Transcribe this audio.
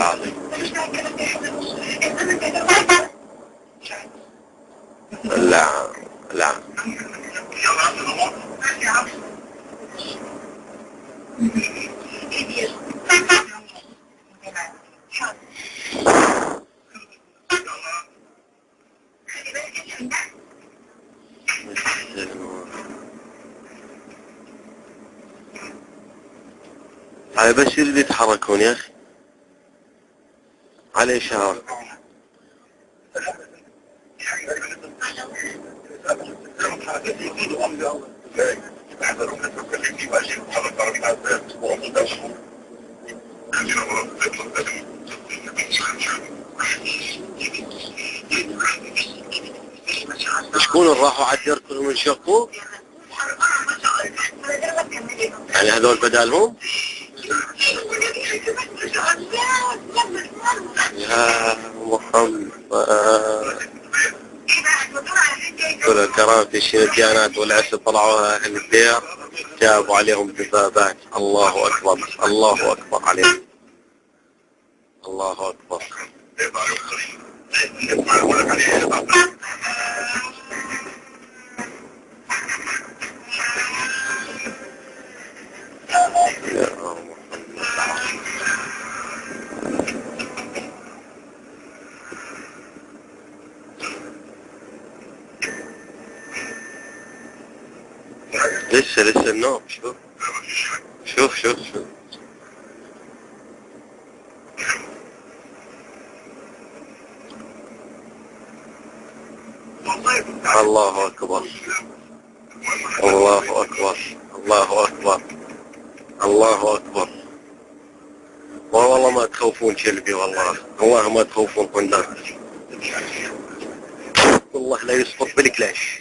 العظيم. لا لا هاي بس اللي يتحركون يا أخي. على اشاره شكون راحوا على الدير كلهم انشقوا يعني هذول بدالهم يا محمد كل الكرام في والعسل طلعوا أهل الدير جابوا عليهم دبابات الله أكبر الله أكبر عليهم. الله أكبر. لسه لسه النوم. شوف. شوف شوف شوف. الله أكبر. الله أكبر. الله أكبر. الله أكبر. والله ما تخوفون كلبي والله. والله ما تخوفون قنداق والله لا يصبر بالكلاش.